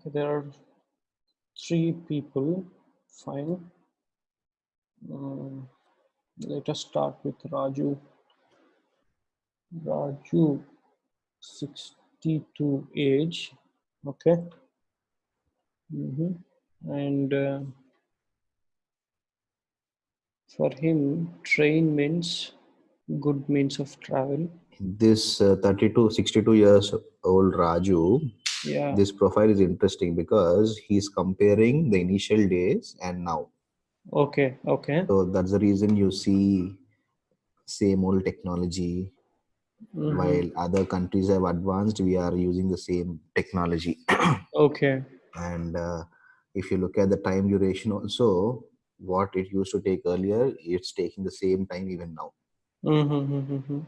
Okay, there are three people. Fine. Um, let us start with Raju. Raju, 62 age. Okay. Mhm. And uh, for him, train means good means of travel. This uh, 32, 62 years old Raju, Yeah. this profile is interesting because he's comparing the initial days and now. Okay. Okay. So that's the reason you see same old technology. Mhm. While other countries have advanced, we are using the same technology. Okay. and uh, if you look at the time duration also, what it used to take earlier, it's taking the same time even now. Mm-hmm.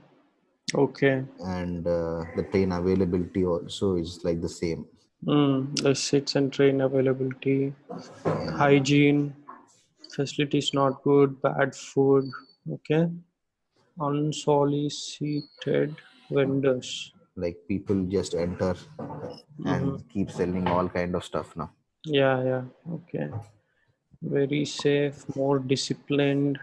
Okay. And uh, the train availability also is like the same. Mm, the seats and train availability, Yeah. hygiene, facilities not good, bad food. Okay. Unsolicited vendors. Like people just enter and keep selling all kind of stuff now. Yeah, yeah. Okay. Very safe, more disciplined,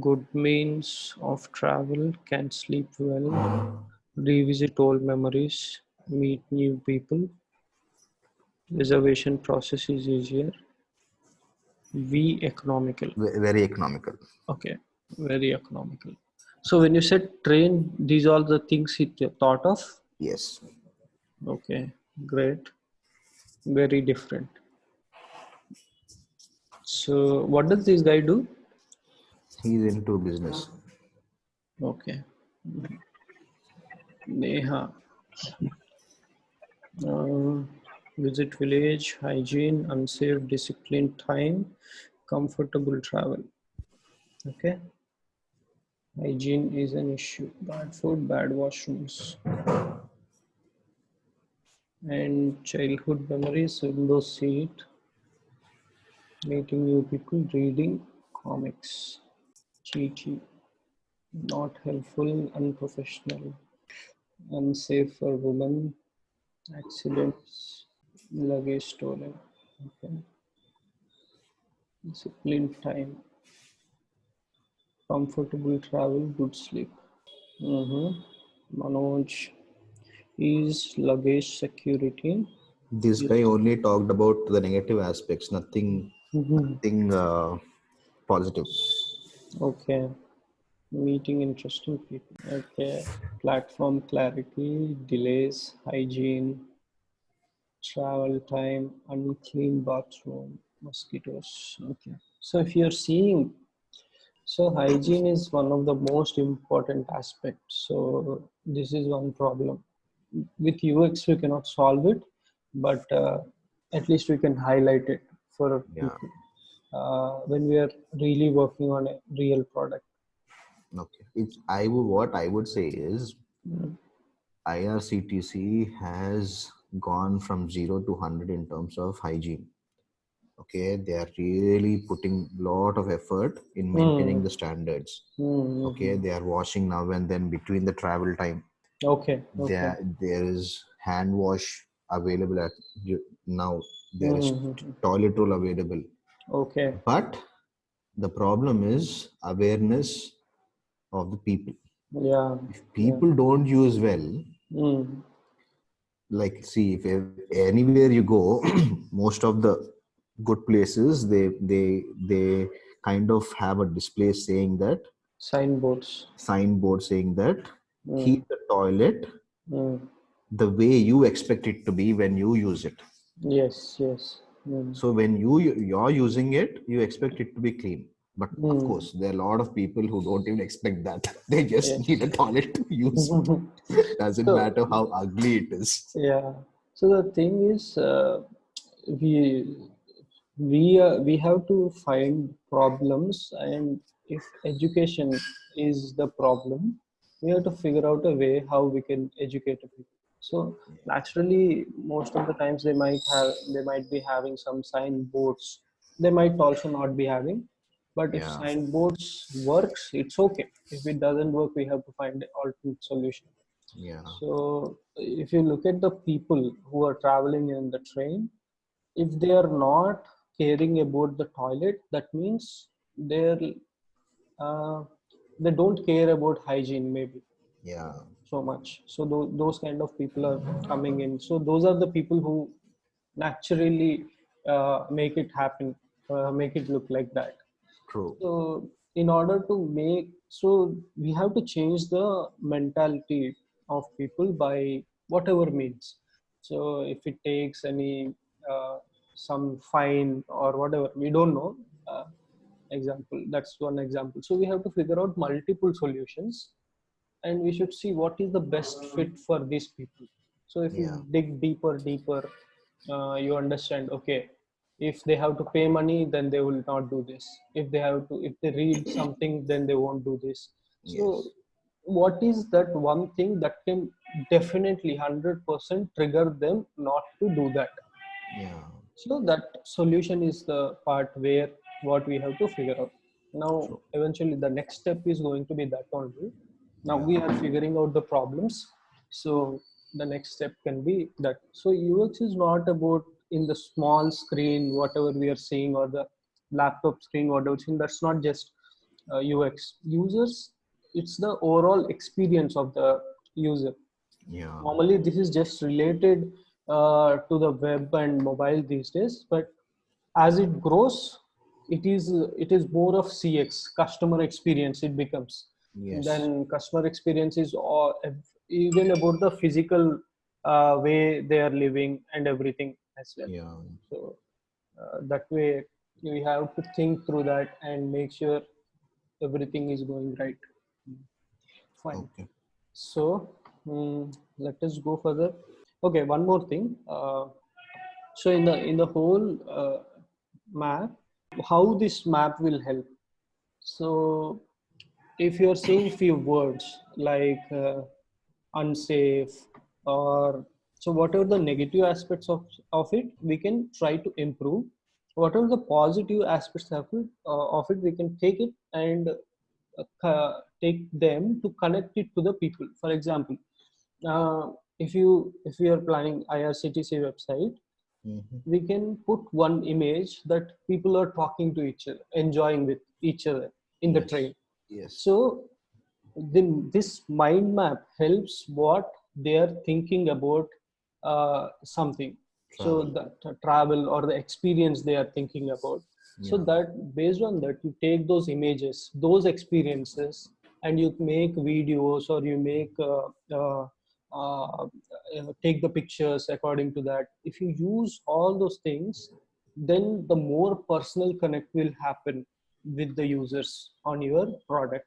good means of travel, can sleep well, revisit old memories, meet new people. Reservation process is easier. V economical. Very economical. Okay, very economical. So when you said train, these are the things he thought of. Yes. Okay, great. Very different. So what does this guy do? He's into business. Okay. Neha. Uh, visit village, hygiene, unsafe, disciplined time, comfortable travel. Okay. Hygiene is an issue. Bad food, bad washrooms. And childhood memories, window seat, meeting new people, reading comics. Cheaty, not helpful, unprofessional, unsafe for women, accidents, luggage stolen. Okay. Disciplined time, comfortable travel, good sleep. Mhm. Manoj is luggage security. This guy only talked about the negative aspects, nothing, nothing uh, positive. Okay. Meeting interesting people. Okay. Platform clarity, delays, hygiene, travel time, unclean bathroom, mosquitoes. Okay. So if you're seeing, so hygiene is one of the most important aspects. So this is one problem. With UX, we cannot solve it, but uh, at least we can highlight it for Yeah. people uh, when we are really working on a real product. Okay. It's I would what I would say is Mm. IRCTC has gone from zero to hundred in terms of hygiene. Okay, they are really putting a lot of effort in maintaining Hmm. the standards. Mm, Okay, they are washing now and then between the travel time. Okay. Okay. There there is hand wash available at now. There is Mhm. toilet roll available. Okay. But the problem is awareness of the people. Yeah. If people don't use well, Mm. like see if anywhere you go most of the good places they they they kind of have a display saying that Signboards. signboard saying that Mm. keep the toilet Mm. the way you expect it to be when you use it Yes. Yes. Mm. so when you you're using it you expect it to be clean but of Mm. course there are a lot of people who don't even expect that they just Yeah. need a toilet to use doesn't So- matter how ugly it is yeah. So the thing is, uh, we we uh, we have to find problems, and if education is the problem, we have to figure out a way how we can educate people. So naturally, most of the times they might have they might be having some signboards. They might also not be having, but if Yeah. signboards works, it's okay. If it doesn't work, we have to find an alternate solution. Yeah. So if you look at the people who are traveling in the train, if they are not caring about the toilet, that means they're uh, they don't care about hygiene maybe Yeah. So much. So tho- those kind of people are coming in. So those are the people who naturally uh, make it happen, uh, make it look like that. True. So in order to make, so we have to change the mentality of people by whatever means. So if it takes any uh, some fine or whatever, we don't know. Uh, example, that's one example. So we have to figure out multiple solutions, and we should see what is the best fit for these people. So if Yeah. you dig deeper, deeper, uh, you understand. Okay, if they have to pay money then they will not do this if they have to if they read something then they won't do this so Yes. what is that one thing that can definitely 100% trigger them not to do that Yeah. so that solution is the part where what we have to figure out now True. eventually the next step is going to be that only now we are figuring out the problems. So the next step can be that so ux is not about in the small screen whatever we are seeing or the laptop screen whatever seeing that's not just uh, ux. Users it's the overall experience of the user. Yeah. normally this is just related uh, to the web and mobile these days but as it grows it is it is more of cx customer experience it becomes Yes. then customer experience is all, even about the physical uh, way they are living and everything as well Yeah. so uh, that way we have to think through that and make sure everything is going right fine Okay. so mm, let us go further okay one more thing uh, so in the in the whole uh, map how this map will help so if you're seeing few words like uh, unsafe or so whatever the negative aspects of, of it? We can try to improve. Whatever the positive aspects of it, uh, of it? We can take it and uh, take them to connect it to the people. For example uh, if you if you are planning irctc website Mhm. we can put one image that people are talking to each other enjoying with each other in the Yes. train Yes. so then this mind map helps what they are thinking about uh, something. So Travel. the travel or the experience they are thinking about. So that based on that you take those images those experiences and you make videos or you make uh, uh, uh, take the pictures according to that. If you use all those things then the more personal connect will happen with the users on your product.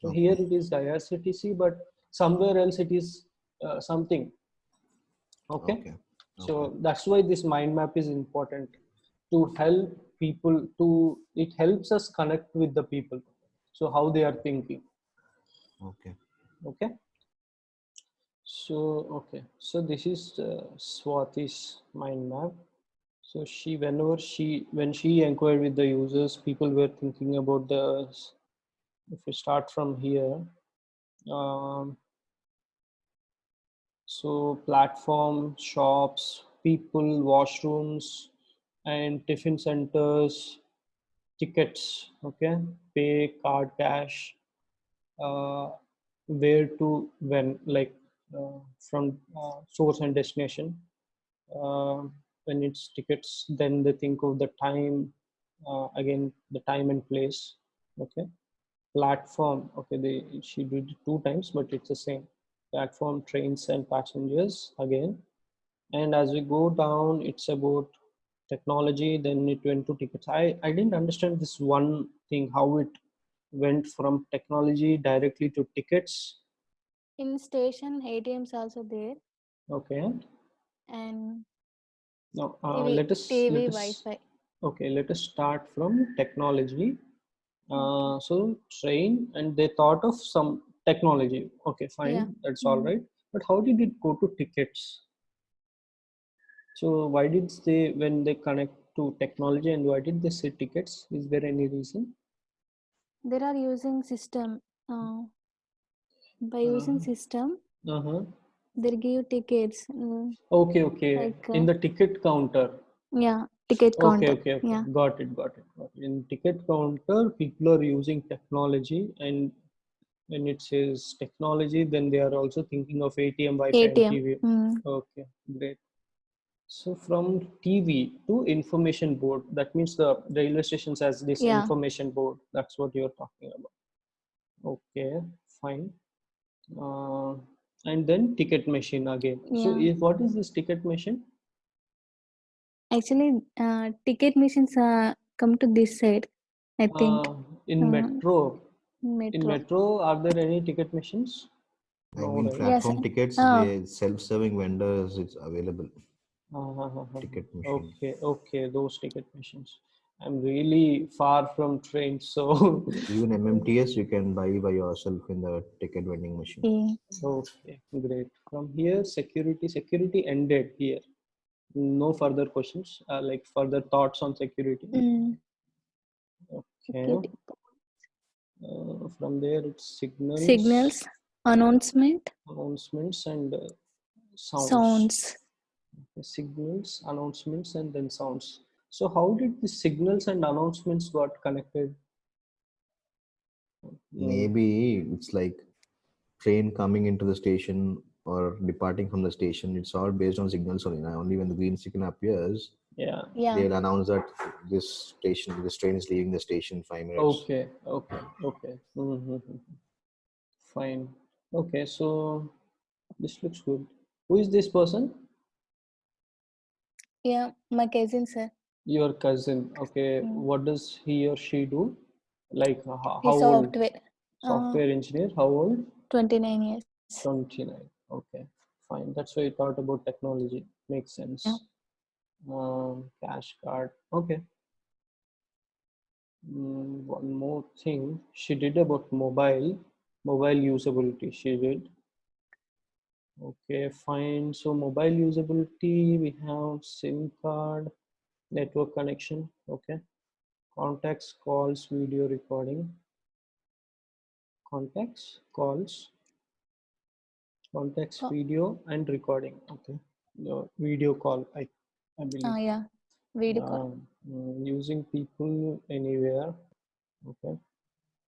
So Okay. here it is irctc but somewhere else it is uh, something. Okay? Okay. so that's why this mind map is important to help people to it helps us connect with the people. So how they are thinking. Okay. okay? So okay. So this is uh, swati's mind map so she whenever she when she inquired with the users people were thinking about the if we start from here um, so platform shops people washrooms and tiffin centers tickets okay? Pay card cash uh, where to when like uh, from uh, source and destination. Uh, when it's tickets then they think of the time uh, again the time and place okay? Platform okay they she did it two times but it's the same. Platform trains and passengers again. And as we go down it's about technology then it went to tickets. I i didn't understand this one thing how it went from technology directly to tickets. In station, ATMs also there, okay. And now uh, TV, let us TV, let us Wi-Fi. okay let us start from technology uh, so train and they thought of some technology okay fine Yeah. that's all Mhm. right but how did it go to tickets so why did they when they connect to technology and why did they say tickets is there any reason They are using system. Uh, by using Uh, system, Uh-huh. They give you tickets. mm, Okay, okay. Like, In uh, the ticket counter. Yeah, ticket Okay, counter. okay, okay. Yeah. Got it, got it, got it. In ticket counter, people are using technology, and when it says technology, then they are also thinking of ATM, Wi-Fi, ATM. TV. Mm, Okay, great. So from TV to information board, that means the railway stations has this Yeah. information board. That's what you're talking about. Okay, fine. Uh, and then ticket machine again. So if, what is this ticket machine? Actually, uh, ticket machines uh, come to this side. I think Uh, in Uh, metro, in metro. metro, are there any ticket machines? I No, mean, right? Yes, platform tickets, oh. they self-serving vendors, it's available. Uh, uh, uh, uh. Ticket machine. Okay, okay, those ticket machines. I'm really far from trains, so Even MMTS, you can buy by yourself in the ticket vending machine. Okay. okay, great. From here, security, security ended here. No further questions, uh, like further thoughts on security. Mm, Okay. security. Uh, from there, it's signals, Signals, announcement, announcements, and uh, sounds. sounds. Okay, signals, announcements, and then sounds. So how did the signals and announcements got connected? Mm, Maybe it's like train coming into the station or departing from the station. It's all based on signals only. Now, only when the green signal appears, Yeah. Yeah. they'll announce that this station, this train is leaving the station five minutes. Okay. Okay. Okay. Mm-hmm. Fine. Okay. So this looks good. Who is this person? Yeah, my cousin, sir. Your cousin. Okay. Mm. What does he or she do? Like ho- how, old? software. Uh, engineer. How old? 29 years. 29. Okay. Fine. That's why I thought about technology. Makes sense. Yeah. Um, cash card. Okay. Mm, one more thing she did about mobile mobile usability she did okay fine so mobile usability we have sim card network connection okay? Contacts calls video recording. Contacts calls contacts Co- video and recording okay? The video call i i believe. Ah, yeah. Video call. um, mm, using people anywhere okay?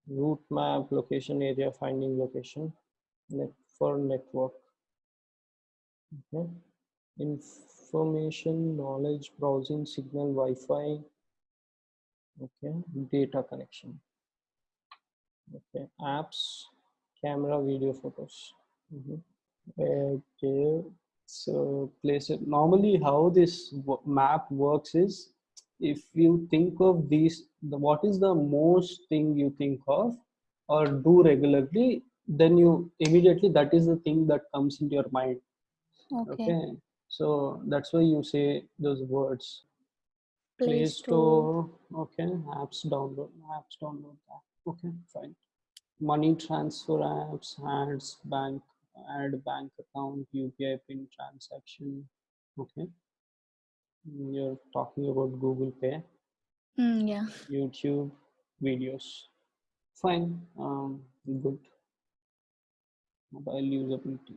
Route map location area finding location net for network okay information knowledge browsing signal wi-fi okay data connection okay apps camera video photos Mhm. okay so place it normally how this map works is if you think of these the what is the most thing you think of or do regularly then you immediately that is the thing that comes into your mind Okay. okay so that's why you say those words. Play Store. okay apps download apps download okay fine. Money transfer apps ads bank add bank account upi pin transaction. Okay. Mm, you're talking about google pay. Mm, yeah. youtube videos. Fine um good. Mobile usability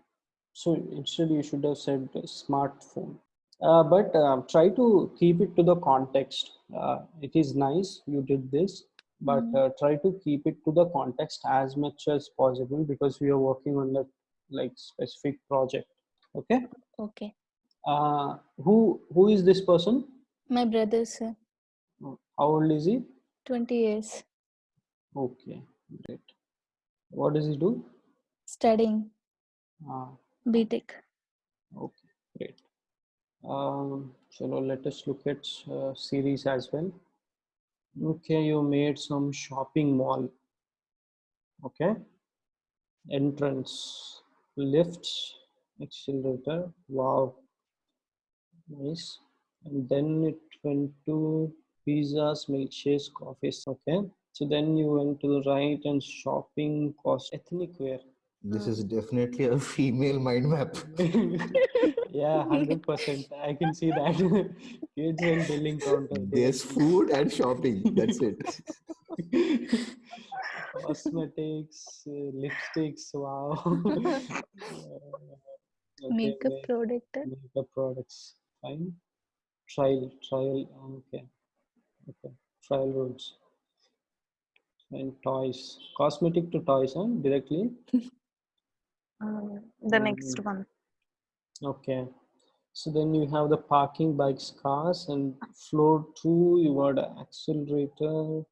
so instead you should have said smartphone. Uh, but uh, try to keep it to the context. Uh, it is nice you did this but Mm. uh, try to keep it to the context as much as possible because we are working on that like specific project. Okay? Okay. uh, who who is this person? My brother, sir. how old is he? 20 years. okay great. What does he do? Studying. Uh, BTech. Okay, great. Um, so now let us look at uh, series as well. Okay, you made some shopping mall. Okay, entrance, lifts, accelerator. Wow, nice. And then it went to pizzas, milkshakes, coffees. Okay, so then you went to the right and shopping cost ethnic wear. This is definitely a female mind map. yeah, hundred percent. I can see that. Kids and billing counter. there. There's food and shopping. That's it. Cosmetics, uh, lipsticks, wow. Uh, okay, Makeup ma- product. makeup products, fine. Trial, trial, okay, okay. Trial rooms and toys. Cosmetic to toys, huh? Directly. Um, the next Mm, one. Okay. So then you have the parking bikes, cars, and floor two, you got an accelerator.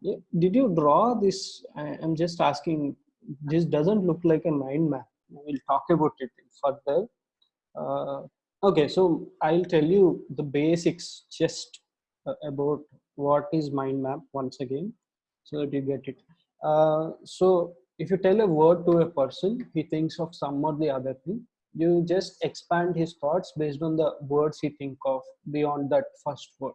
Yeah. Did you draw this? I, I'm just asking. This doesn't look like a mind map. We'll talk about it further. Uh, okay, so I'll tell you the basics just uh, about what is mind map once again, so that you get it. Uh, so if you tell a word to a person, he thinks of some or the other thing. You just expand his thoughts based on the words he think of beyond that first word.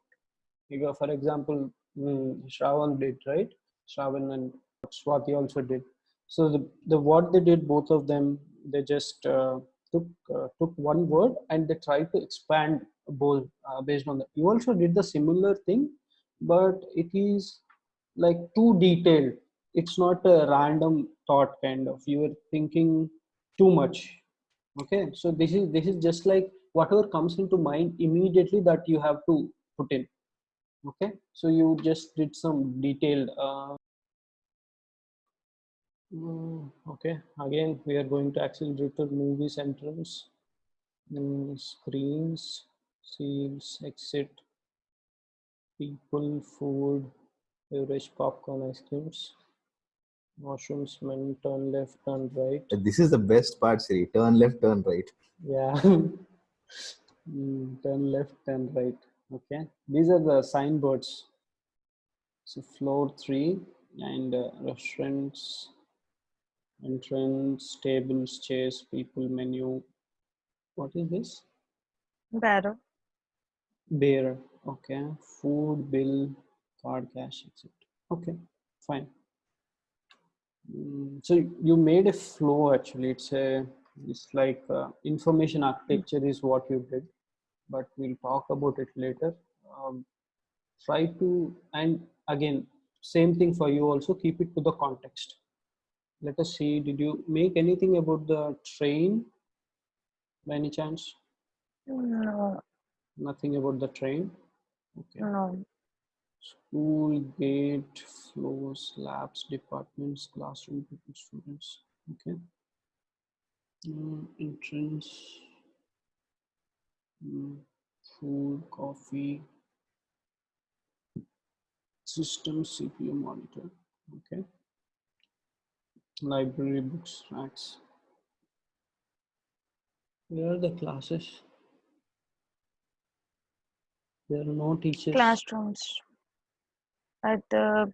You go, for example, mm, Shravan did right. Shravan and Swati also did. So the, the what they did, both of them, they just uh, took uh, took one word and they tried to expand both uh, based on that. You also did the similar thing, but it is like too detailed. It's not a random thought kind of. you are thinking too much. Okay, so this is this is just like whatever comes into mind immediately that you have to put in okay so you just did some detailed uh, mm, okay again we are going to accelerator movies entrance mm, screens seals exit people food beverage popcorn ice creams washrooms men turn left turn right. This is the best part, Siri. Turn left, turn right. yeah. Mm, turn left turn right. Okay. These are the signboards. So floor three and uh, restaurants entrance tables chairs people menu. What is this? Barrow. beer okay. Food bill card cash etc okay. Fine so you made a flow actually. It's a it's like uh, information architecture is what you did but we'll talk about it later. Um, try to and again same thing for you also. Keep it to the context. Let us see did you make anything about the train by any chance? No, nothing about the train? Okay. No. School gate floors labs departments classroom people students? Okay. Mm, entrance. Mm, food coffee. System cpu monitor. Okay. Library books racks. Where are the classes? There are no teachers. Classrooms. At the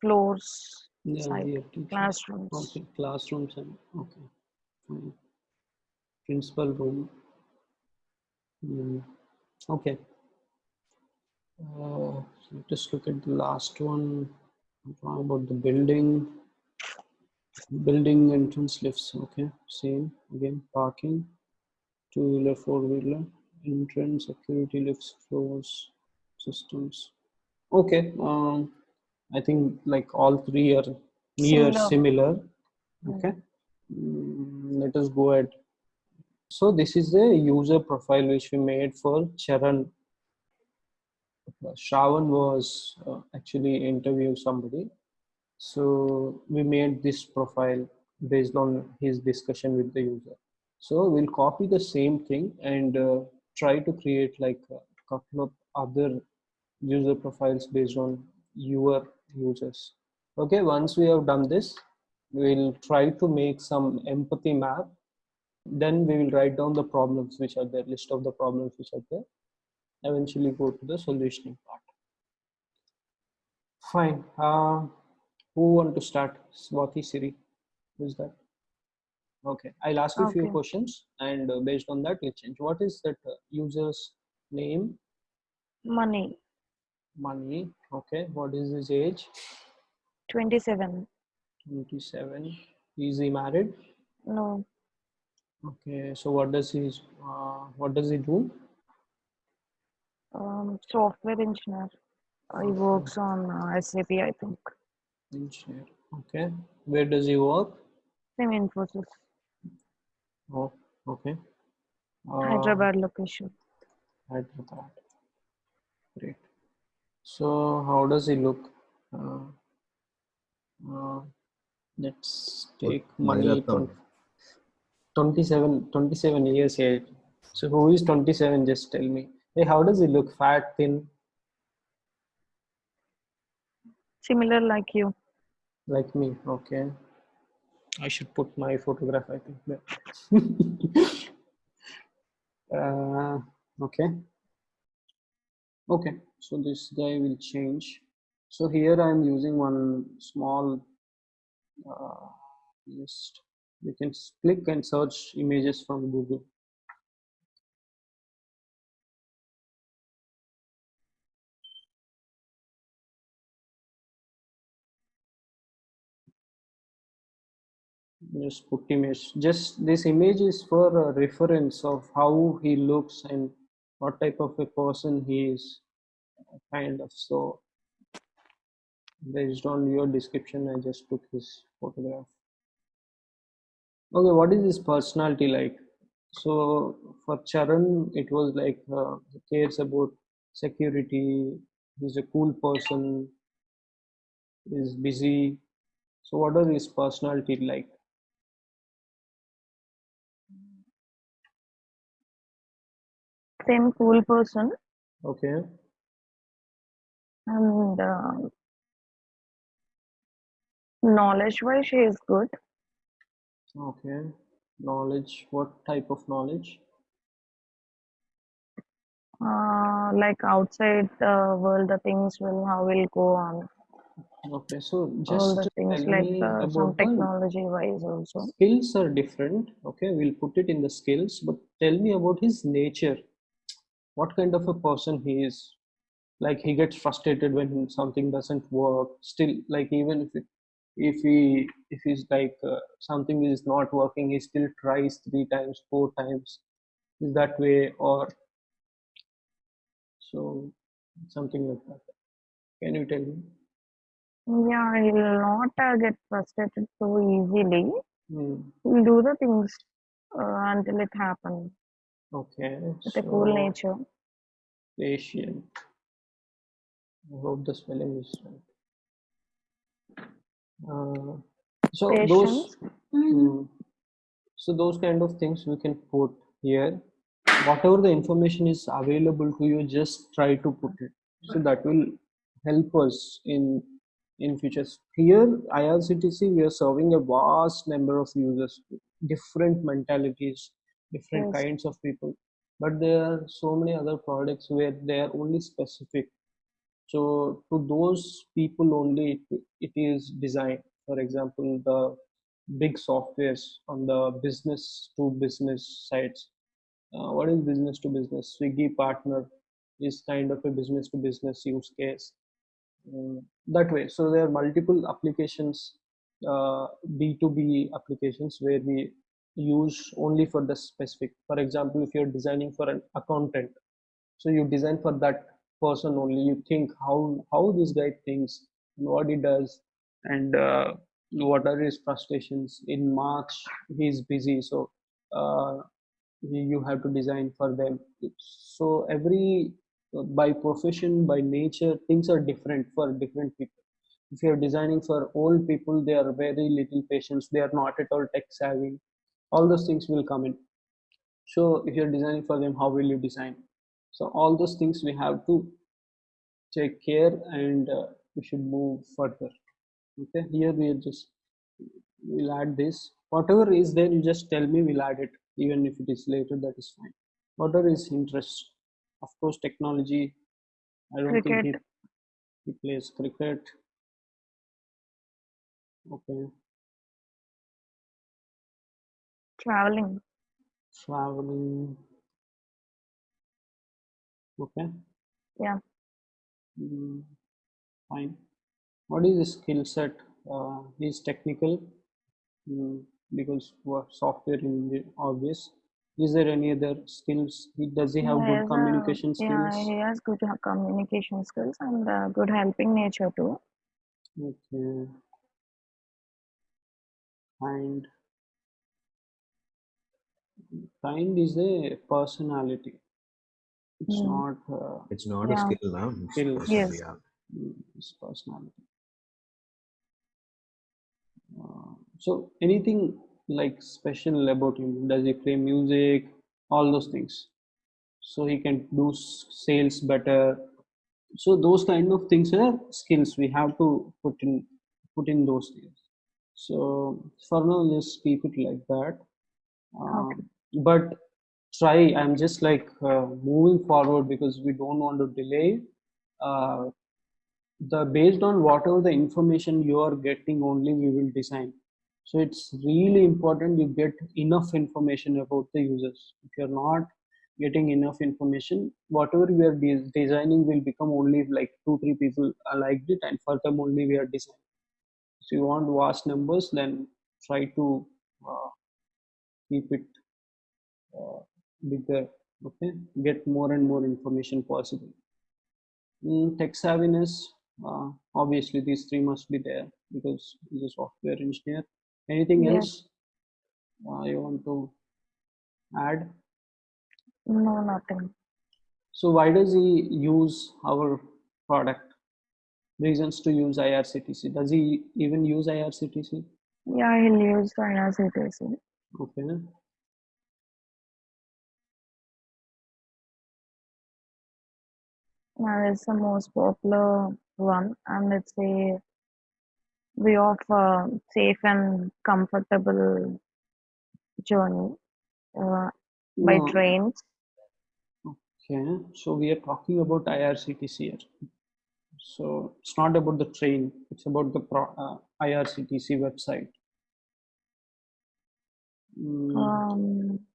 floors yeah side. Classrooms. okay classrooms and okay fine. Principal room. Mm, okay. Uh, let us look at the last one. Talk about the building. Building entrance lifts okay same again parking. Two wheeler four wheeler entrance security lifts floors systems okay um i think like all three are near Similar. similar Mm. okay Mm, let us go ahead so this is the user profile which we made for charan Shravan was uh, actually interviewing somebody. So we made this profile based on his discussion with the user. So we'll copy the same thing and uh, try to create like a couple of other user profiles based on your users. Okay, once we have done this, we'll try to make some empathy map. Then we will write down the problems which are there, list of the problems which are there eventually go to the solutioning part. Fine. Uh, who want to start? Swati Siri. Who's that? Okay. I'll ask you a few questions and uh, based on that we'll change. What is that uh, user's name? Mani. Mani. Okay. What is his age? 27. 27. Is he married? No. Okay. So what does he, uh, what does he do? Um, software engineer. He works on uh, SAP, I think. Engineer. Okay. Where does he work? Same Infosys. Oh, okay. Uh, Hyderabad location. Hyderabad. Great. So how does he look? Uh, uh, let's take money. Maniratnam. 27, 27 years age. So who is 27? Just tell me. Hey, how does he look? Fat, thin, Similar like you. like me? Okay. I should put my photograph, I think. there. uh, okay. Okay. So this guy will change. So here I'm using one small uh, just you can click and search images from Google. Just put image. Just this image is for a reference of how he looks and what type of a person he is, kind of. So based on your description, I just took his photograph. Okay, what is his personality like? So for Charan, it was like uh, he cares about security. He's a cool person. is busy. So what are his personality like? Same cool person. Okay, And uh, knowledge wise, she is good. okay. Knowledge. What type of knowledge? Uh, like outside the world, the things will how will go on. Okay, so All just the things like uh, some technology wise also. skills are different. Okay, we'll put it in the skills, but tell me about his nature. What kind of a person he is? Like he gets frustrated when something doesn't work. Still, like even if it, if he if he's like uh, something is not working, he still tries three times, four times. Is that way or so something like that? Can you tell me? Yeah, he will not uh, get frustrated so easily. Hmm. He'll do the things uh, until it happens Okay, with a cool nature. patient. I hope the spelling is right. Uh, so those, Patience. mm, so those kind of things we can put here. Whatever the information is available to you, just try to put it. So that will help us in in futures. Here, IRCTC, we are serving a vast number of users, different mentalities, different Yes. kinds of people. But there are so many other products where they are only specific so to those people only it, it is designed. For example the big softwares on the business to business sites. Uh, what is business to business? Swiggy partner is kind of a business to business use case. Mm, that way. So there are multiple applications uh, b2b applications where we use only for the specific. For example if you're designing for an accountant so you design for that person only you think how how this guy thinks and what he does and uh, what are his frustrations. In march he's busy so uh, you have to design for them. So every by profession by nature things are different for different people. If you're designing for old people they are very little patience they are not at all tech savvy. All those things will come in. So if you're designing for them how will you design so all those things we have to take care and uh, we should move further. Okay here we are just we'll add this. Whatever is there you just tell me we'll add it. Even if it is later that is fine. Whatever is interest of course technology i don't think he, he plays cricket. Okay. Traveling. traveling okay Yeah. Mm, fine what is his skill set uh, he's technical mm, because what software engineer obvious is there any other skills he, does he have He good a, communication yeah, skills he has good communication skills and uh, good helping nature too. okay kind. Kind is a personality. It's Hmm. not uh, It's not a skill now. It's Skill. Yes. yeah. mm, it's personality. Uh, so anything like special about him? Does he play music? All those things. So he can do sales better. So those kind of things are skills we have to put in put in those things. So for now, just keep it like that. Um, but try. I'm just like uh, moving forward because we don't want to delay. Uh, the based on whatever the information you are getting only we will design so it's really important you get enough information about the users if you're not getting enough information whatever we are de- designing will become only like two three people liked it and for them only we are designing so you want vast numbers then try to uh, keep it uh, bigger okay get more and more information possible Mm, tech savviness, uh, obviously these three must be there because he's a software engineer. Anything Yes. else uh, you want to add? No, nothing. So why does he use our product? Reasons to use IRCTC. Does he even use IRCTC? Yeah, he'll use IRCTC. Okay. And it's the most popular one, and it's a way of uh, safe and comfortable journey uh, by No, trains. Okay. So we are talking about IRCTC here. So it's not about the train. It's about the pro, uh, IRCTC website. Mm, Um,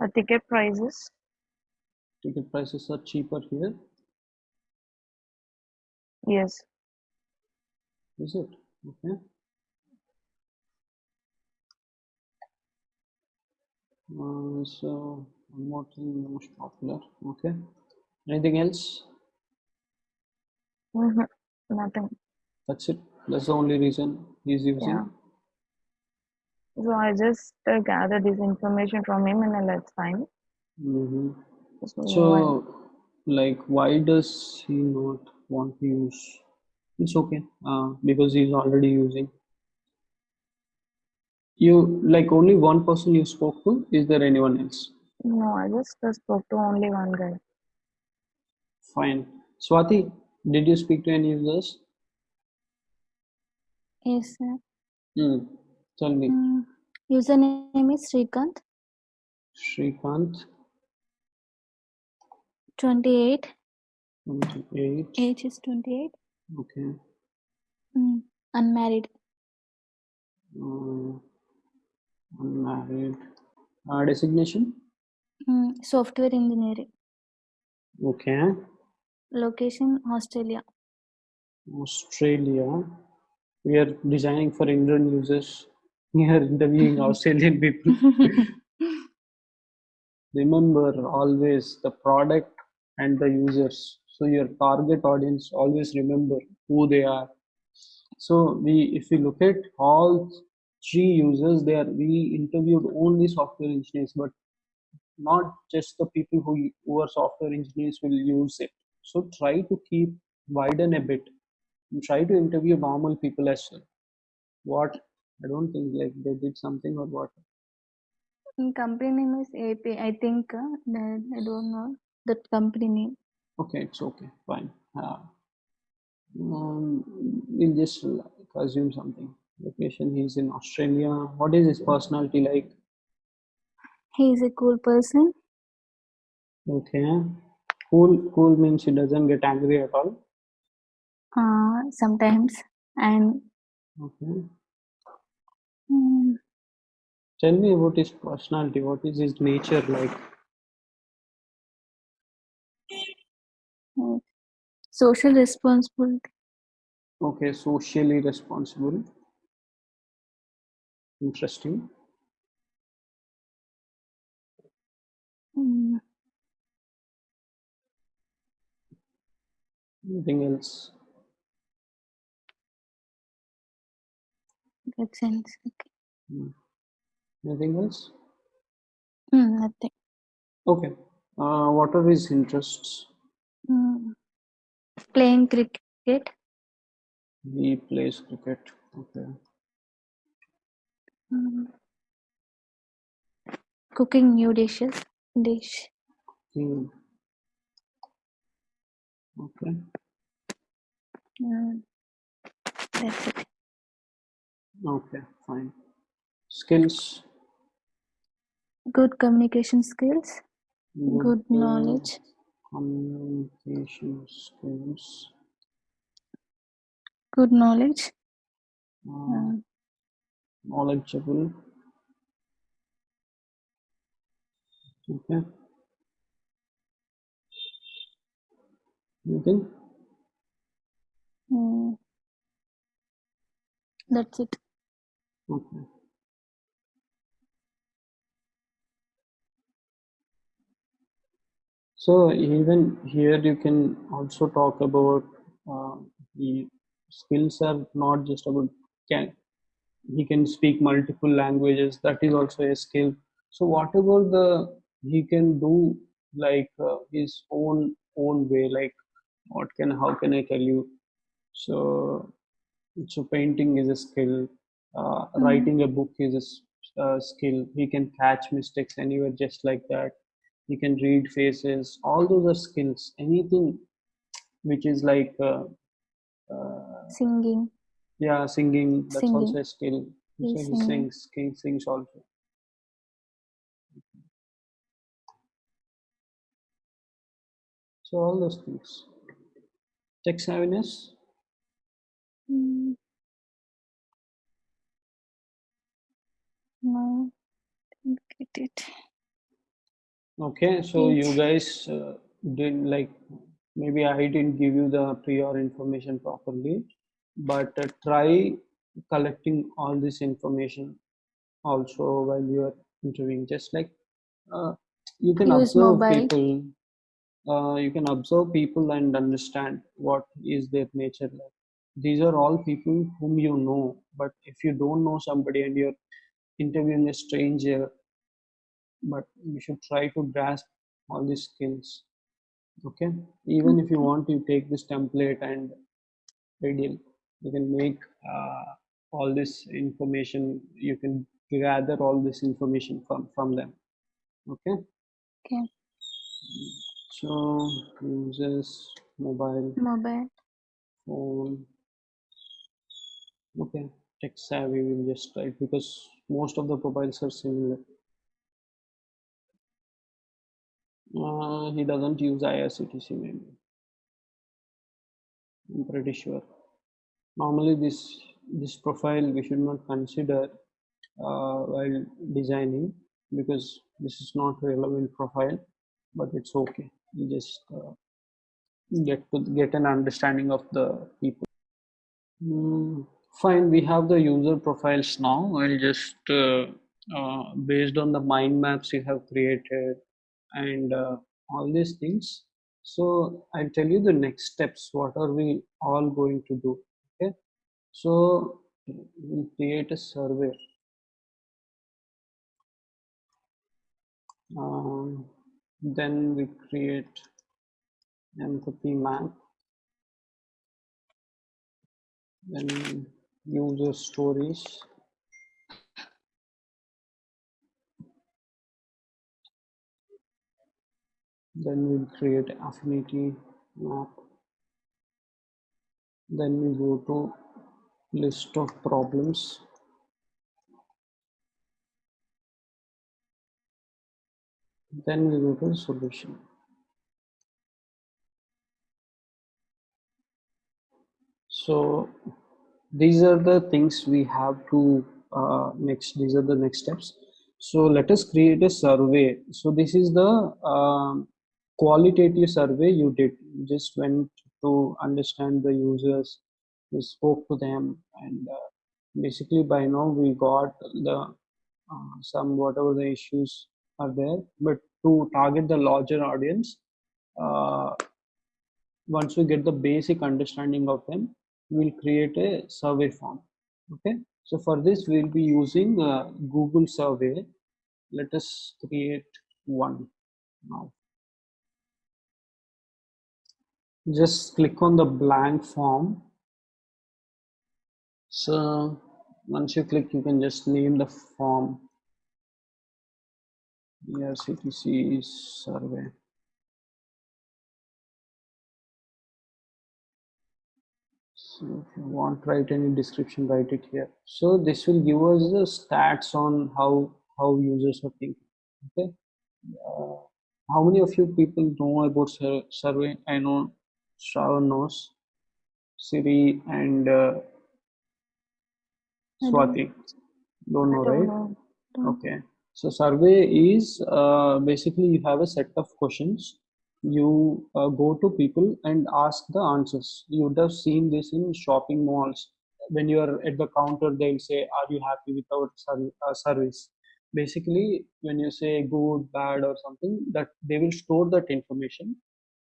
the ticket prices. Ticket prices are cheaper here. Yes. Is it? Okay. Uh, so one more thing most popular. Okay. Anything else? hmm Nothing. That's it. That's the only reason he's using. Yeah. So I just uh, gathered this information from him in a less time. hmm So, So, like, why does he not want to use? It's okay. Uh, because he's already using. You like only one person you spoke to? Is there anyone else? no, I just spoke to only one guy. Fine. Swati, did you speak to any users? Yes, sir. Hmm. Tell me. Mm, username is Srikanth, Shrikant, 28. 28. Age is 28. Okay. Mm, unmarried. Uh, unmarried. Uh, designation? Mm, software engineering. Okay. Location Australia. Australia. We are designing for Indian users. We are interviewing Australian people. Remember always the product and the users. So your target audience always remember who they are. So we, if we look at all three users there, we interviewed only software engineers, but not just the people who, who are software engineers will use it. So try to keep widen a bit and try to interview normal people as well. What I don't think like they did something or what. Company name is AP. I think uh, I don't know that company name. Okay, it's okay, fine. Uh, um, we'll just like, assume something. Location, he's in Australia. What is his personality like? He is a cool person. Okay. Cool, cool means he doesn't get angry at all. Uh, sometimes and Okay. mm, Tell me about his personality. What is his nature like? Social responsibility. Okay, socially responsible. Interesting. Mm, Anything else? That sense. Okay. Hmm. Anything else? Mm, nothing. Okay. Uh, what are his interests? Mm. Playing cricket. He plays cricket. Okay. Mm. Cooking new dishes. Dish. Hmm. Okay. Mm. That's it. Okay. Fine. Skills. Good communication skills. Good uh, knowledge. Communication skills. Good knowledge. Uh, Mm. knowledgeable. Okay. Anything? Mm. That's it. Okay. So even here you can also talk about uh, the skills are not just about can he can speak multiple languages that is also a skill. So whatever the he can do like uh, his own own way like what can how can I tell you so so painting is a skill uh, Mm. writing a book is a uh, skill he can catch mistakes anywhere just like that he can read faces all those are skills anything which is like uh, uh, Singing. yeah singing that's also Singing. a skill He's so he sings he sings also so all those things tech savviness Mm. No. Didn't get it. Okay so you guys uh, did like maybe i didn't give you the prior information properly but uh, try collecting all this information also while you are interviewing. Just like uh, you can Use observe mobile. people uh, you can observe people and understand what is their nature like. These are all people whom you know but if you don't know somebody and you're interviewing a stranger but you should try to grasp all these skills okay? Even if you want you take this template and ideal you can make uh, all this information you can gather all this information from from them okay? Okay. so uses mobile Mobile. phone. Okay tech savvy will just try because most of the profiles are similar uh, he doesn't use IRCTC maybe I'm pretty sure. Normally this this profile we should not consider uh, while designing because this is not relevant profile but it's okay. You just uh, get to get an understanding of the people. Hmm, fine. We have the user profiles now. I'll just uh, uh, based on the mind maps you have created and uh, all these things. So i'll tell you the next steps what are we all going to do okay? So we'll create a survey. Um, then we create empathy map. Then user stories then we'll create affinity map. Then we go to list of problems. Then we go to solution. So these are the things we have to uh, next these are the next steps. So let us create a survey. So this is the um, qualitative survey you did you just went to understand the users you spoke to them and uh, basically by now we got the uh, some whatever the issues are there but to target the larger audience uh, once we get the basic understanding of them we'll create a survey form okay So for this, we'll be using uh, Google survey. Let us create one now. Just click on the blank form. So once you click, you can just name the form. IRCTC survey. So if you want to write any description, write it here. So this will give us the stats on how how users are thinking. Okay. Uh, how many of you people know about sur survey? I know Shravan knows, Siri and uh, Swati. Don't know, don't right? know. Don't- Okay. So survey is uh, basically you have a set of questions. You uh, go to people and ask the answers. You would have seen this in shopping malls. When you are at the counter, they'll say, "Are you happy with our uh, service?" Basically, when you say good, bad, or something, that they will store that information.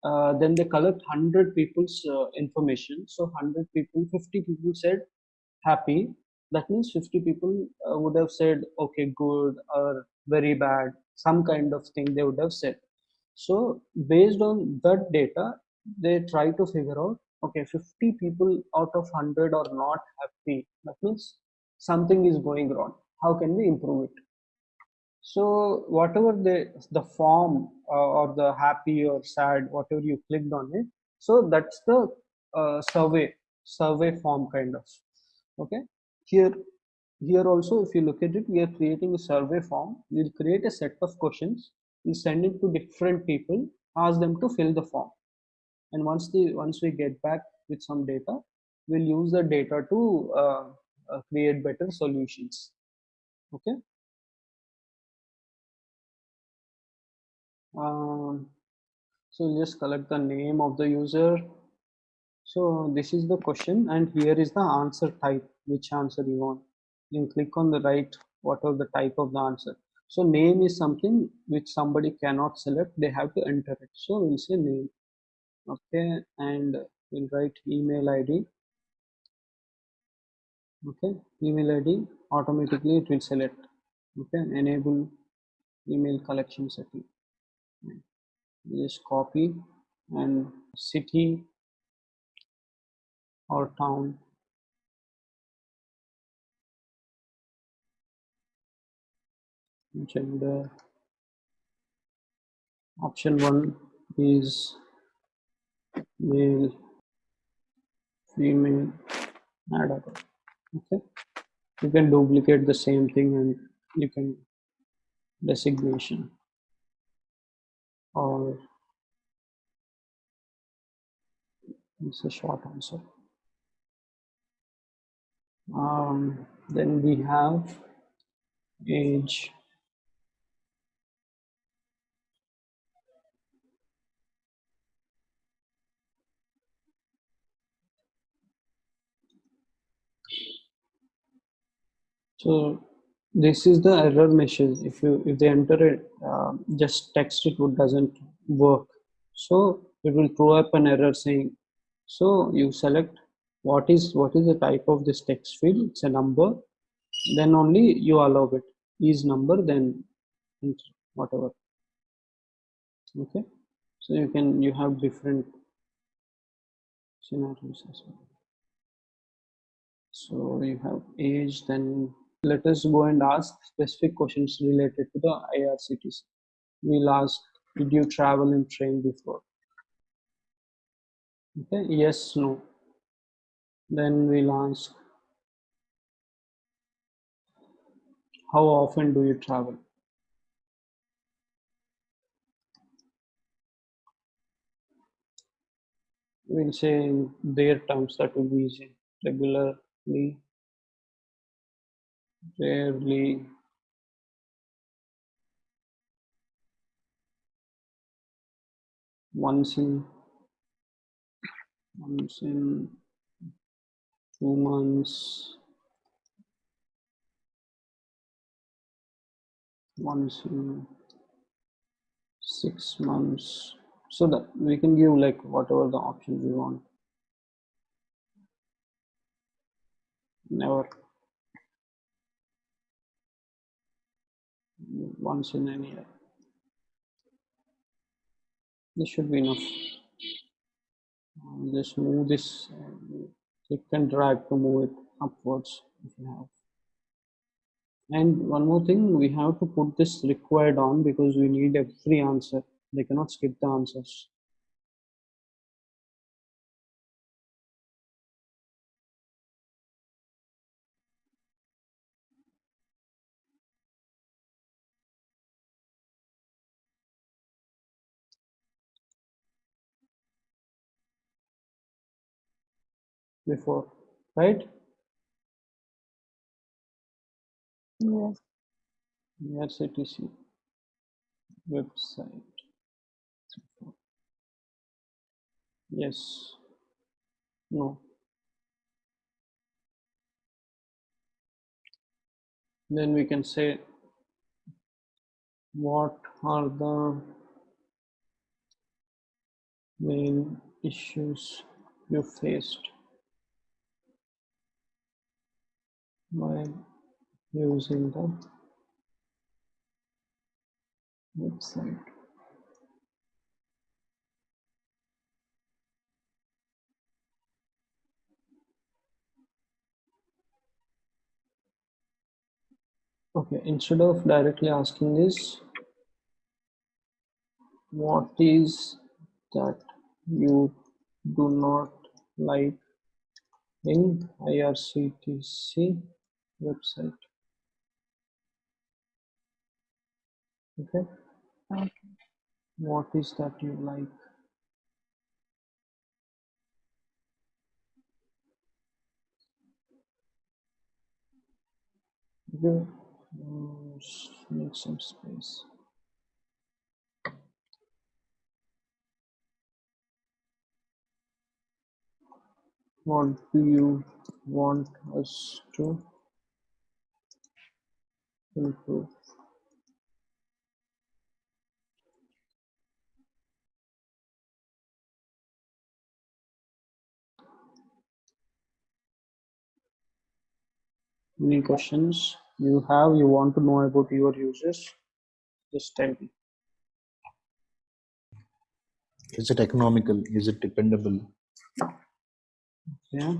Uh, then they collect hundred people's uh, information. So hundred people, fifty people said happy. That means 50 people uh, would have said okay good or very bad some kind of thing they would have said. So based on that data they try to figure out okay 50 people out of 100 are not happy. That means something is going wrong. How can we improve it so whatever the the form uh, or the happy or sad whatever you clicked on it so that's the uh, survey survey form kind of. Okay? Here here also if you look at it we are creating a survey form. We'll create a set of questions. We'll send it to different people ask them to fill the form. And once the once we get back with some data we'll use the data to uh, uh, create better solutions. Okay um, so we'll just collect the name of the user. So this is the question and here is the answer type. Which answer you want? You click on the right What whatever the type of the answer. So name is something which somebody cannot select. They have to enter it. So we'll say name. Okay and we'll write email id okay email id automatically it will select. Okay enable email collection setting just copy and city or town. Gender option one is male female add other. Okay. You can duplicate the same thing and you can designation or it's a short answer um, then we have age. So this is the error message if you if they enter it uh, just text it would doesn't work. So it will throw up an error saying so you select what is what is the type of this text field? It's a number. Then only you allow it. Is number then whatever. Okay? So you can you have different scenarios as well. So you have age then let us go and ask specific questions related to the IRCTC we'll ask did you travel in train before? Okay yes no. Then we'll ask how often do you travel? We'll say in their terms that will be easy. Regularly rarely once in once in two months. Once in six months. So that we can give like whatever the options we want. Never once in a year. This should be enough. Uh, just move this, uh, click and drag to move it upwards if you have. And one more thing, we have to put this required on because we need every answer. They cannot skip the answers. Before, right? Yes. IRCTC website. Yes. No. Then we can say what are the main issues you faced while using the website. Okay, instead of directly asking this, what is that you do not like in IRCTC website? Okay, Okay. what is that you like? Okay, s- make some space. What do you want us to improve? Any questions you have, you want to know about your users? Just tell me. Is it economical? Is it dependable? Yeah.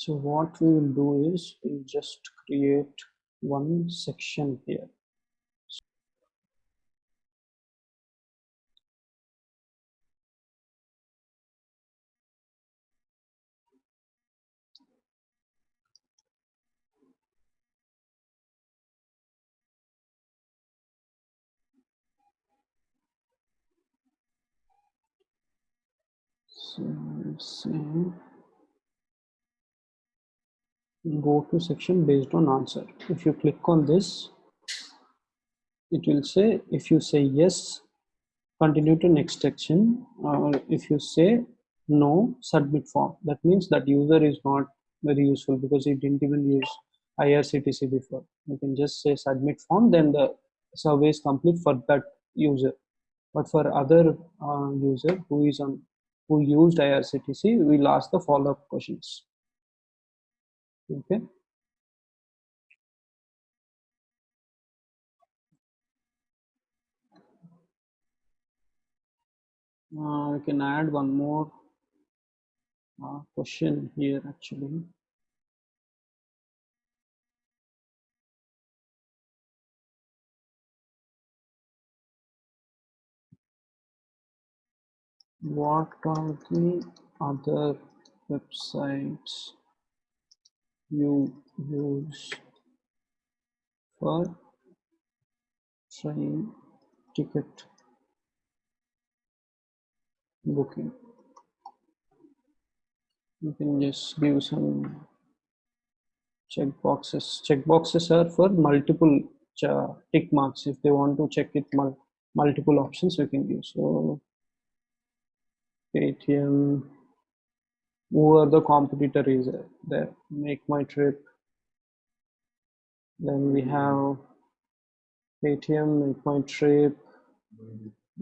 So what we will do is we'll just create one section here. So let's say go to section based on answer. If you click on this, it will say if you say yes, continue to next section. Or if you say no, submit form. That means that user is not very useful because he didn't even use IRCTC before. You can just say submit form, then the survey is complete for that user. But for other uh, user who is on who used IRCTC, we'll ask the follow-up questions. Okay. Uh, we can add one more uh, question here actually. What are the other websites you use for train ticket booking? You can just give some check boxes. Check boxes are for multiple tick marks. If they want to check it mul- multiple options, we can use. So Paytm. Who are the competitor is there? Make my trip. Then we have Paytm, make my trip.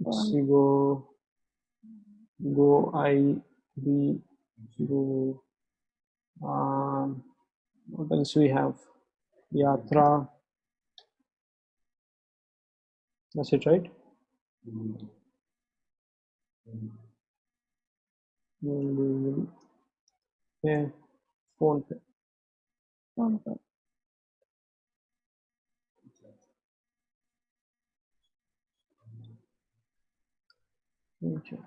Let's see, go, go, I, B, go. Um, what else we have? Yatra. That's it, right? Mm, Yeah, PhonePe. Okay. Okay.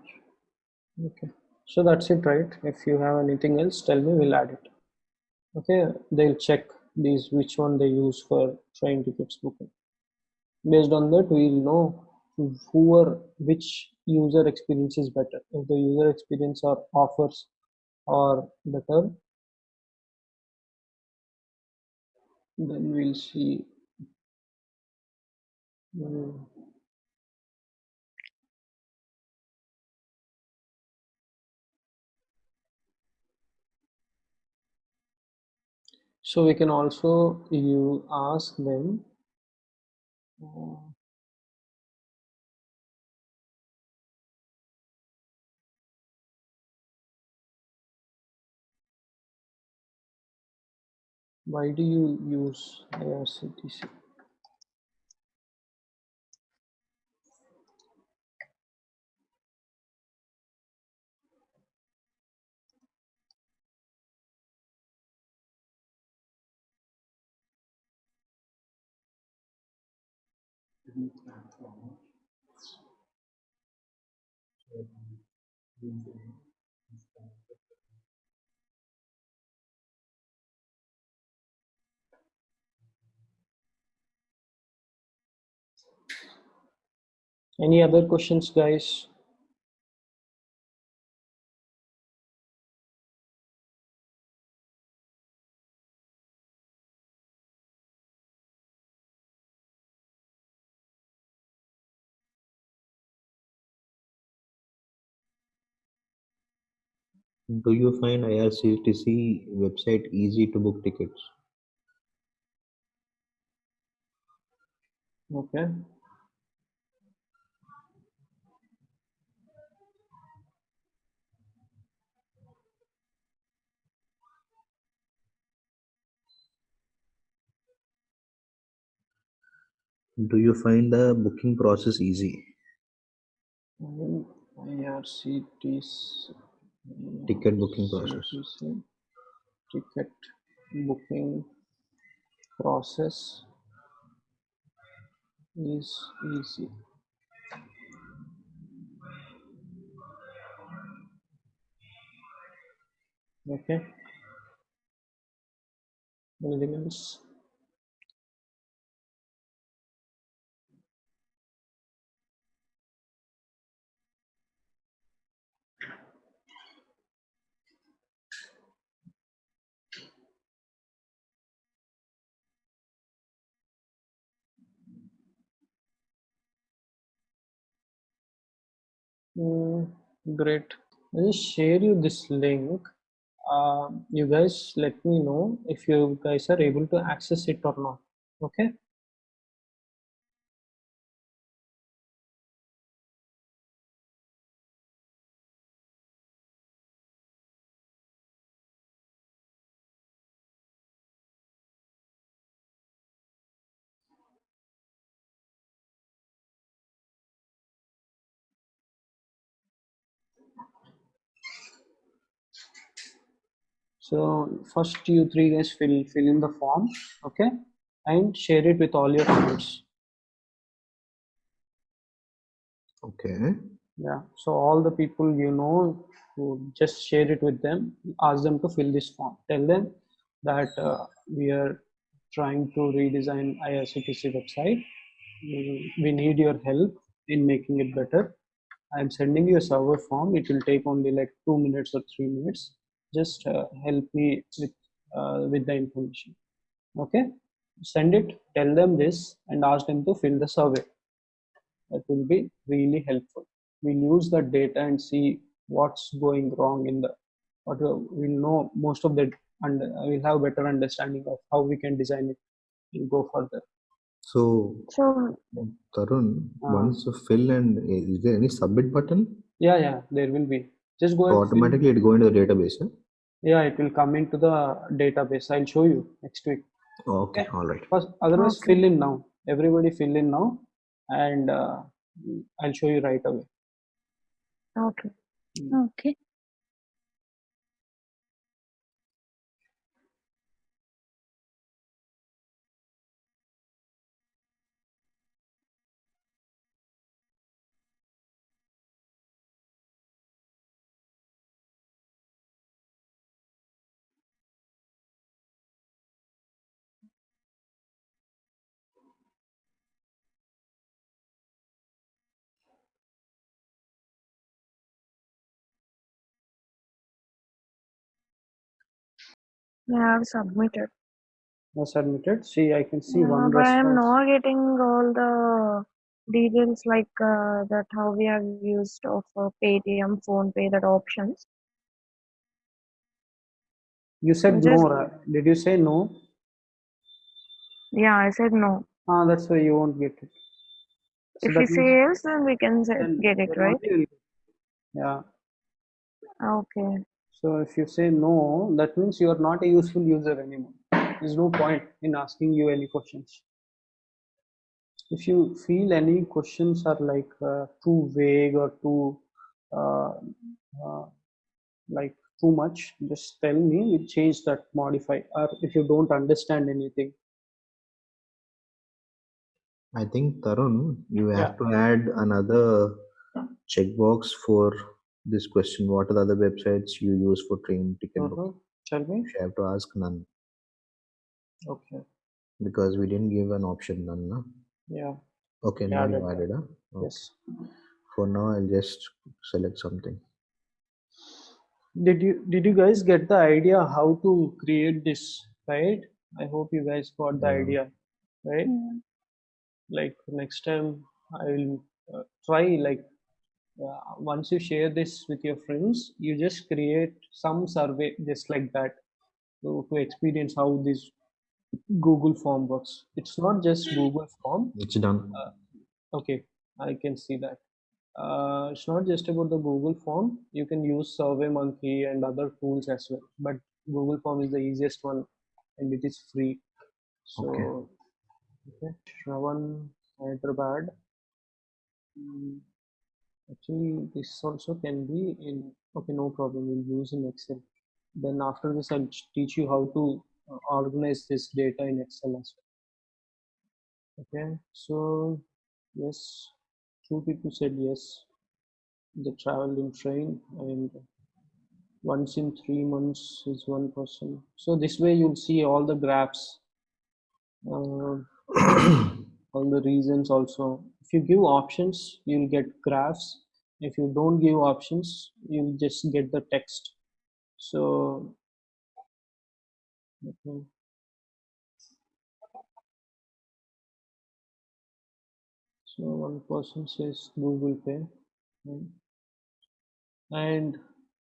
Okay. So that's it, right? If you have anything else, tell me, we'll add it. Okay, they'll check these which one they use for train tickets booking. Based on that, we'll know who or which user experience is better. If the user experience or offers are better, then we'll see. So we can also you ask them. uh, why do you use IRCTC? Any other questions, guys? Do you find IRCTC website easy to book tickets? Okay. Do you find the booking process easy? Ticket booking process. Ticket booking process is easy. Okay. Anything else? Mm, great. I'll share you this link. Uh, you guys let me know if you guys are able to access it or not. Okay. So first you three guys fill fill in the form, okay, and share it with all your friends. Okay. Yeah. So all the people you know, just share it with them. Ask them to fill this form. Tell them that uh, we are trying to redesign IRCTC website. We, need your help in making it better. I'm sending you a server form. It will take only like two minutes or three minutes. Just uh, help me with uh, with the information. Okay. Send it. Tell them this and ask them to fill the survey that will be really helpful we'll use that data and see what's going wrong in the what we'll know most of the and we'll have better understanding of how we can design it and go further So, So Tarun, Uh. once you fill and is there any submit button? yeah yeah there will be just go So automatically it go into the database. Huh? Yeah it will come into the database i'll show you next week Okay, all right. First, otherwise Okay. fill in now everybody fill in now and uh, i'll show you right away okay. Okay. I have submitted. now submitted see i can see Yeah, one but I'm not getting all the details like uh, that how we have used of uh, Paytm, PhonePe, that options. you said Just- no right? did you say no Yeah, I said no. ah that's why you won't get it So if you say yes, then we can then- get it, right? only you'll get it. yeah Okay. So if you say no, that means you are not a useful user anymore. There's no point in asking you any questions. If you feel any questions are like uh, too vague or too uh, uh, like too much, just tell me. We change that, modify. Or if you don't understand anything, I think Tarun, you have Yeah. to add another checkbox for this question. What are the other websites you use for train ticket booking? Mhm. tell me. You have to ask none Okay. because we didn't give an option none. No? Yeah. Okay, Yeah, now you added. Huh? Okay. Yes. For now, I'll just select something. Did you did you guys get the idea how to create this? Right. I hope you guys got the Yeah. idea. Right. Yeah. like next time i will uh, try like uh, once you share this with your friends you just create some survey just like that to, to experience how this google form works. It's not just google form. It's done. okay i can see that. Uh, it's not just about the google form. You can use surveymonkey and other tools as well but google form is the easiest one and it is free. So Okay. okay shravan hyderabad. Mm, actually this also can be in okay no problem we'll use in excel. Then after this i'll teach you how to uh, organize this data in excel as well. Okay so yes two people said yes they traveled in train and once in three months is one person. So this way you'll see all the graphs. Uh, all the reasons also. If you give options you'll get graphs. If you don't give options you'll just get the text. So okay. so one person says google pay. Right? and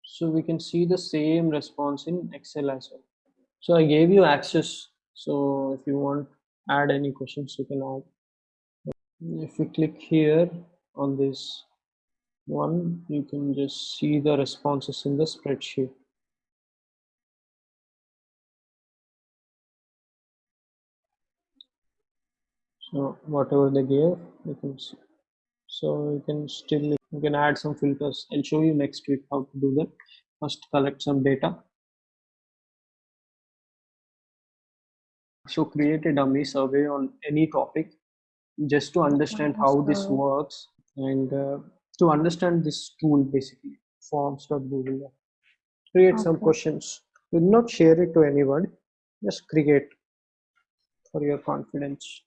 so we can see the same response in excel as well. So i gave you access. So if you want add any questions you can add if you click here on this one you can just see the responses in the spreadsheet. So whatever they gave you can see so you can still you can add some filters. I'll show you next week how to do that. First collect some data. So create a dummy survey on any topic just to understand how this works and uh, to understand this tool basically forms.google create some questions. Do not share it to anyone. Just create for your confidence.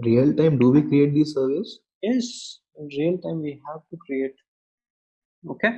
Real time, do we create these surveys? yes in real time we have to create. Okay